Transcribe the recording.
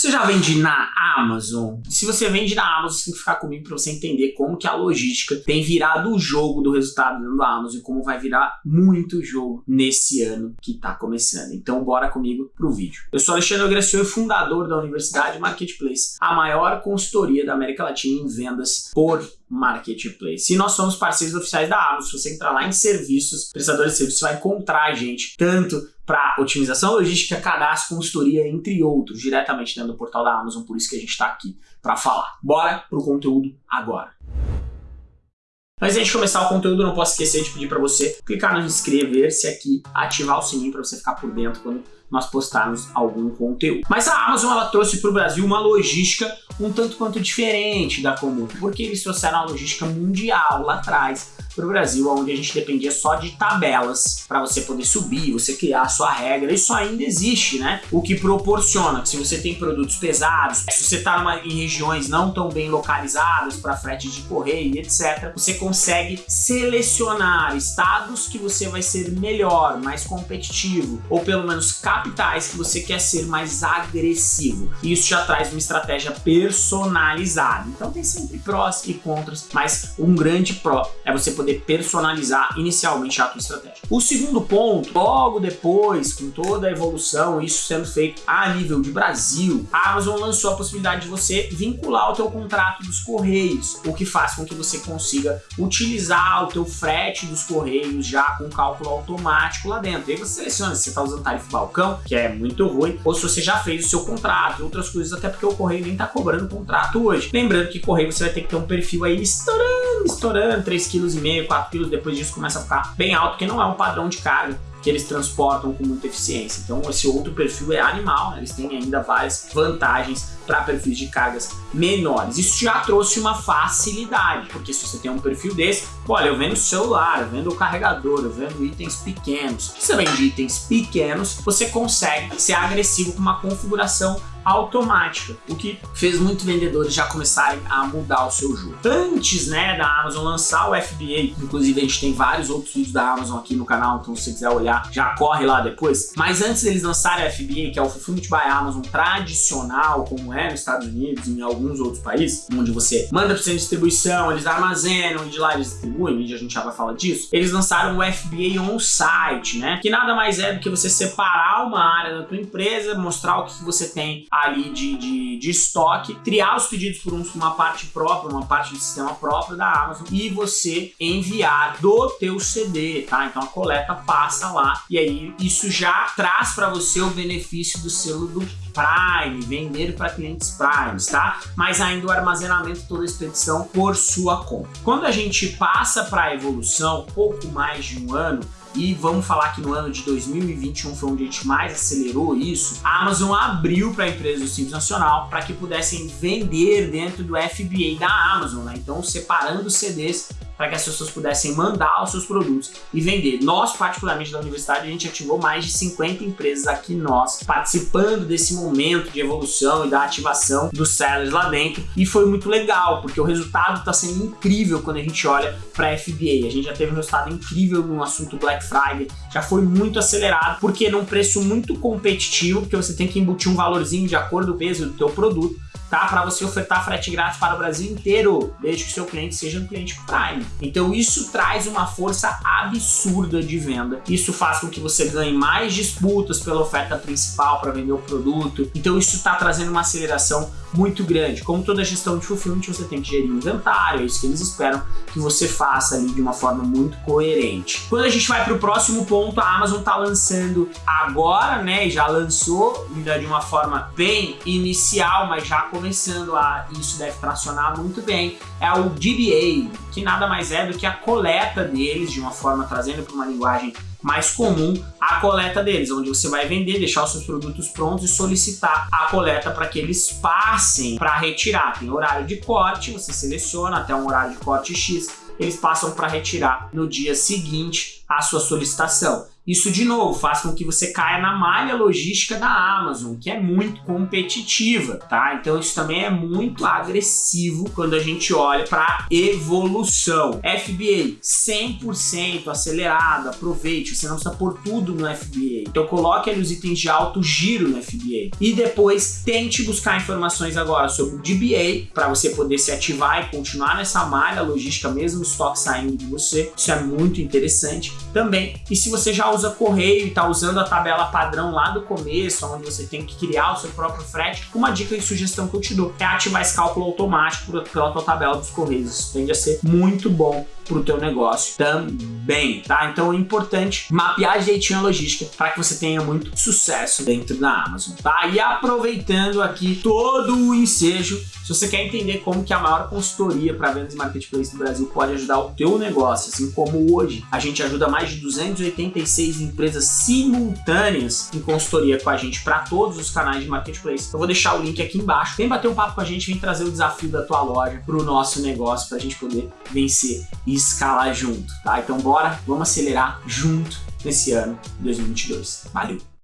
Você já vende na Amazon? Se você vende na Amazon, você tem que ficar comigo para você entender como que a logística tem virado o jogo do resultado dentro da Amazon e como vai virar muito jogo nesse ano que está começando. Então bora comigo pro vídeo. Eu sou Alexandre Gracioli, fundador da Universidade Marketplace, a maior consultoria da América Latina em vendas por Marketplace. E nós somos parceiros oficiais da Amazon. Se você entrar lá em serviços, prestadores de serviços, você vai encontrar a gente tanto para otimização logística, cadastro, consultoria, entre outros, diretamente dentro do portal da Amazon, por isso que a gente está aqui para falar. Bora pro conteúdo agora. Antes de começar o conteúdo, não posso esquecer de pedir para você clicar no inscrever-se aqui, ativar o sininho para você ficar por dentro quando nós postarmos algum conteúdo. Mas a Amazon ela trouxe para o Brasil uma logística um tanto quanto diferente da comum, porque eles trouxeram a logística mundial lá atrás, para o Brasil, onde a gente dependia só de tabelas para você poder subir, você criar a sua regra. Isso ainda existe, né? O que proporciona que se você tem produtos pesados, se você está em regiões não tão bem localizadas para frete de correio, etc., você consegue selecionar estados que você vai ser melhor, mais competitivo, ou pelo menos capitais que você quer ser mais agressivo. Isso já traz uma estratégia personalizada. Então tem sempre prós e contras, mas um grande pró é você poder personalizar inicialmente a tua estratégia. O segundo ponto, logo depois, com toda a evolução, isso sendo feito a nível de Brasil, a Amazon lançou a possibilidade de você vincular o teu contrato dos Correios, o que faz com que você consiga utilizar o teu frete dos Correios já com cálculo automático lá dentro. Aí você seleciona se você está usando tarifa balcão, que é muito ruim, ou se você já fez o seu contrato e outras coisas, até porque o Correio nem está cobrando contrato hoje. Lembrando que Correio você vai ter que ter um perfil aí estourando, estourando, 3,5 kg, 4 quilos, depois disso começa a ficar bem alto, porque não é um padrão de carga que eles transportam com muita eficiência. Então esse outro perfil é animal, né? eles têm ainda várias vantagens para perfis de cargas menores. Isso já trouxe uma facilidade, porque se você tem um perfil desse, olha, eu vendo celular, eu vendo o carregador, eu vendo itens pequenos. Se você vende itens pequenos, você consegue ser agressivo com uma configuração automática, o que fez muitos vendedores já começarem a mudar o seu jogo. Antes né, da Amazon lançar o FBA, inclusive a gente tem vários outros vídeos da Amazon aqui no canal, então se você quiser olhar, já corre lá depois. Mas antes deles lançarem o FBA, que é o Fulfillment by Amazon tradicional, como é nos Estados Unidos e em alguns outros países, onde você manda para você distribuição, eles armazenam e de lá eles distribuem, e a gente já vai falar disso, eles lançaram o FBA on-site, né? Que nada mais é do que você separar uma área da tua empresa, mostrar o que você tem ali de, de, de estoque, triar os pedidos por uma parte própria, uma parte de sistema próprio da Amazon e você enviar do teu CD, tá? Então a coleta passa lá e aí isso já traz para você o benefício do selo do Prime, vender para clientes Prime, tá? Mas ainda o armazenamento toda a expedição por sua conta. Quando a gente passa para a evolução, pouco mais de um ano, e vamos falar que no ano de 2021 foi onde a gente mais acelerou isso, a Amazon abriu para empresas do Simples Nacional para que pudessem vender dentro do FBA da Amazon, né? então separando CDs para que as pessoas pudessem mandar os seus produtos e vender. Nós, particularmente da universidade, a gente ativou mais de 50 empresas aqui nós, participando desse momento de evolução e da ativação dos sellers lá dentro e foi muito legal, porque o resultado está sendo incrível quando a gente olha para a FBA. A gente já teve um resultado incrível no assunto Black Friday, já foi muito acelerado, porque num preço muito competitivo, porque você tem que embutir um valorzinho de acordo com o peso do teu produto, tá? Para você ofertar frete grátis para o Brasil inteiro, desde que seu cliente seja um cliente Prime. Então isso traz uma força absurda de venda. Isso faz com que você ganhe mais disputas pela oferta principal para vender o produto. Então isso está trazendo uma aceleração muito grande. Como toda gestão de fulfillment, você tem que gerir inventário, é isso que eles esperam que você faça ali de uma forma muito coerente. Quando a gente vai para o próximo ponto, a Amazon está lançando agora, né, já lançou ainda de uma forma bem inicial, mas já começando a, isso deve tracionar muito bem, é o DBA, que nada mais é do que a coleta deles, de uma forma trazendo para uma linguagem mais comum a coleta deles, onde você vai vender, deixar os seus produtos prontos e solicitar a coleta para que eles passem para retirar. Tem horário de corte, você seleciona até um horário de corte X, eles passam para retirar no dia seguinte a sua solicitação. Isso, de novo, faz com que você caia na malha logística da Amazon, que é muito competitiva, tá? Então isso também é muito agressivo quando a gente olha para evolução. FBA 100% acelerado, aproveite, você não precisa pôr tudo no FBA. Então coloque ali os itens de alto giro no FBA. E depois tente buscar informações agora sobre o DBA para você poder se ativar e continuar nessa malha logística mesmo o estoque saindo de você. Isso é muito interessante também. E se você já usa correio e está usando a tabela padrão lá do começo, onde você tem que criar o seu próprio frete, uma dica e sugestão que eu te dou é ativar esse cálculo automático pela tua tabela dos correios. Isso tende a ser muito bom para o teu negócio também, tá? Então é importante mapear direitinho a logística para que você tenha muito sucesso dentro da Amazon, tá? E aproveitando aqui todo o ensejo, se você quer entender como que a maior consultoria para vendas e marketplace do Brasil pode ajudar o teu negócio, assim como hoje a gente ajuda mais de 286 empresas simultâneas em consultoria com a gente para todos os canais de marketplace. Eu vou deixar o link aqui embaixo. Vem bater um papo com a gente, vem trazer o desafio da tua loja para o nosso negócio para a gente poder vencer e escalar junto, tá? Então bora, vamos acelerar junto nesse ano 2022. Valeu!